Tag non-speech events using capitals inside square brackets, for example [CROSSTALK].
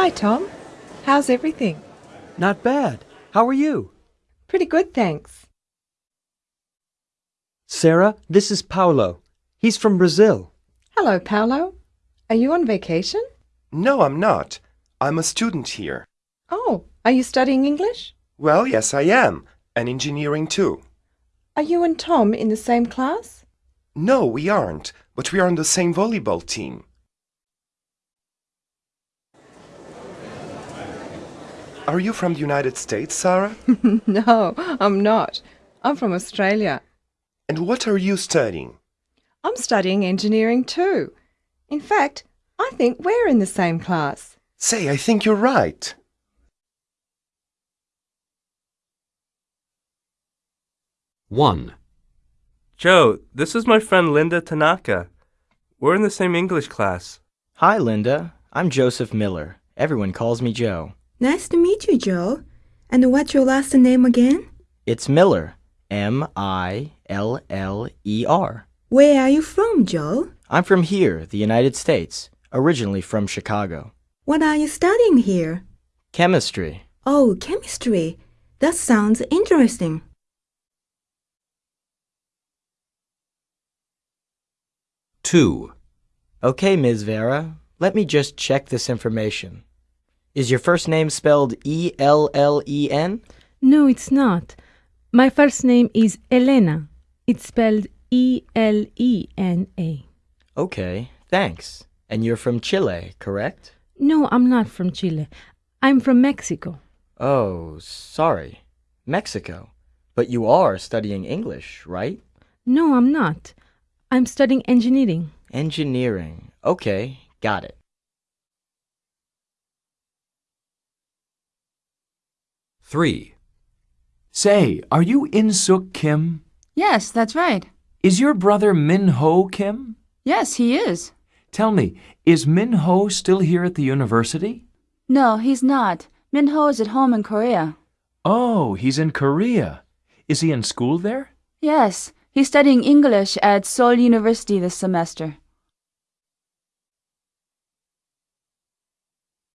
Hi, Tom. How's everything? Not bad. How are you? Pretty good, thanks. Sarah, this is Paulo. He's from Brazil. Hello, Paulo. Are you on vacation? No, I'm not. I'm a student here. Oh, are you studying English? Well, yes, I am. And engineering too. Are you and Tom in the same class? No, we aren't, but we are on the same volleyball team. Are you from the United States, Sarah? [LAUGHS] no, I'm not. I'm from Australia. and what are you studying? I'm studying engineering too. In fact, I think we're in the same class. Say, I think you're right. One. Joe, this is my friend Linda Tanaka. We're in the same English class. Hi, Linda. I'm Joseph Miller. Everyone calls me Joe. Nice to meet you, Joe. And what's your last name again? It's Miller. M I L L E R. Where are you from, Joe? I'm from here, the United States, originally from Chicago. What are you studying here? Chemistry. Oh, chemistry. That sounds interesting. Two. Okay, Ms. Vera, let me just check this information. Is your first name spelled E L L E N? No, it's not. My first name is Elena. It's spelled E L E N A. Okay, thanks. And you're from Chile, correct? No, I'm not from Chile. I'm from Mexico. Oh, sorry. Mexico. But you are studying English, right? No, I'm not. I'm studying engineering. Engineering. Okay, got it. Three. Say, are you In Suk Kim? Yes, that's right. Is your brother Min Ho Kim? Yes, he is. Tell me, is Min Ho still here at the university? No, he's not. Min Ho is at home in Korea. Oh, he's in Korea. Is he in school there? Yes, he's studying English at Seoul University this semester.